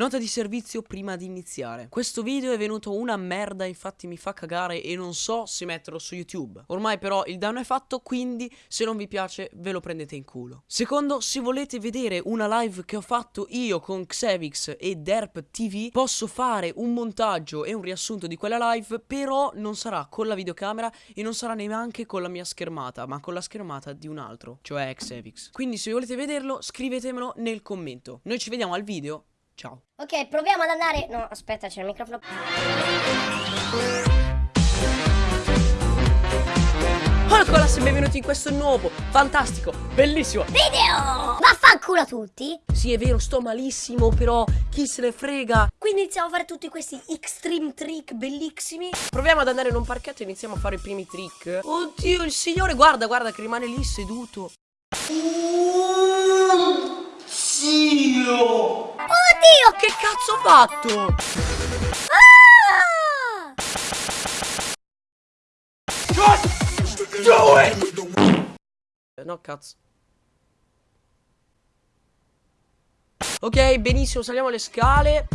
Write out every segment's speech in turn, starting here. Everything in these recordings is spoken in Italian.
Nota di servizio prima di iniziare. Questo video è venuto una merda, infatti mi fa cagare e non so se metterlo su YouTube. Ormai però il danno è fatto, quindi se non vi piace ve lo prendete in culo. Secondo, se volete vedere una live che ho fatto io con Xevix e Derp TV, posso fare un montaggio e un riassunto di quella live, però non sarà con la videocamera e non sarà neanche con la mia schermata, ma con la schermata di un altro, cioè Xevix. Quindi se volete vederlo, scrivetemelo nel commento. Noi ci vediamo al video Ciao. Ok, proviamo ad andare... No, aspetta, c'è il microfono. Hola Colas e benvenuti in questo nuovo, fantastico, bellissimo video! Vaffanculo a tutti! Sì, è vero, sto malissimo, però chi se ne frega? Quindi iniziamo a fare tutti questi extreme trick bellissimi. Proviamo ad andare in un parchetto e iniziamo a fare i primi trick. Oddio, il signore, guarda, guarda che rimane lì seduto. Zio! Oddio, che cazzo ho fatto? Ah! No, cazzo. Ok, benissimo, saliamo le scale.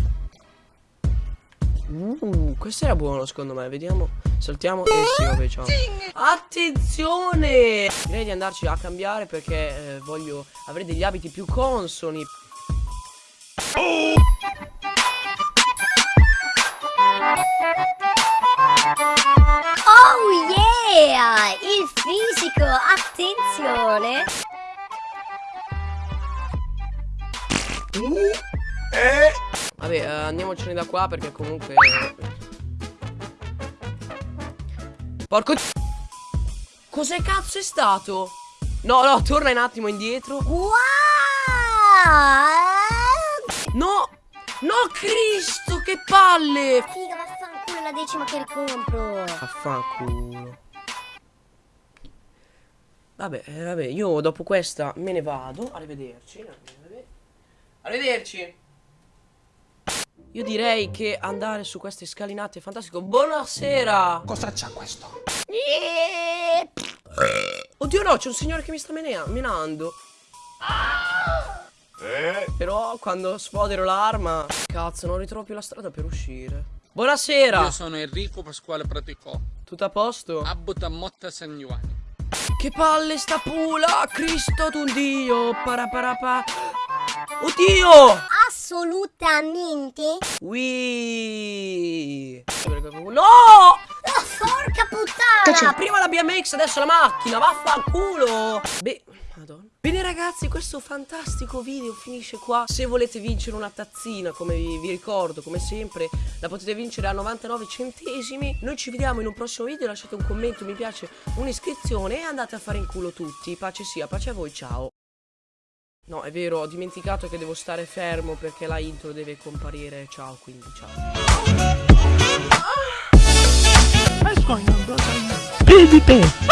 Uh, questo era buono secondo me, vediamo. Saltiamo e sì, vabbè, ciao. Attenzione! Direi di andarci a cambiare perché eh, voglio avere degli abiti più consoni. Oh yeah! Il fisico, attenzione! Vabbè, eh, andiamocene da qua perché comunque... Porco... Cos'è cazzo è stato? No, no, torna un attimo indietro. Wow! No! No, Cristo, che palle! Figa, vaffanculo, la decima che ricompro. Affanculo. Vabbè, eh, vabbè, io dopo questa me ne vado. Arrivederci. Arrivederci. Io direi che andare su queste scalinate è fantastico. Buonasera! Cosa c'ha questo? Oddio no, c'è un signore che mi sta menea- menando. Eh? Però quando sfodero l'arma... Cazzo, non ritrovo più la strada per uscire. Buonasera! Io sono Enrico Pasquale Praticò, Tutto a posto? abito a Motta San Giovanni. Che palle sta pula! Cristo d'un dio! Paraparapa! Oddio! Assolutamente. Ui! No! Puttana! Prima la BMX, adesso la macchina, vaffanculo! Beh, madonna. Bene ragazzi, questo fantastico video finisce qua. Se volete vincere una tazzina, come vi, vi ricordo, come sempre, la potete vincere a 99 centesimi. Noi ci vediamo in un prossimo video, lasciate un commento, un mi piace, un'iscrizione e andate a fare in culo tutti. Pace sia, pace a voi, ciao. No, è vero, ho dimenticato che devo stare fermo perché la intro deve comparire. Ciao, quindi ciao. Brother? Baby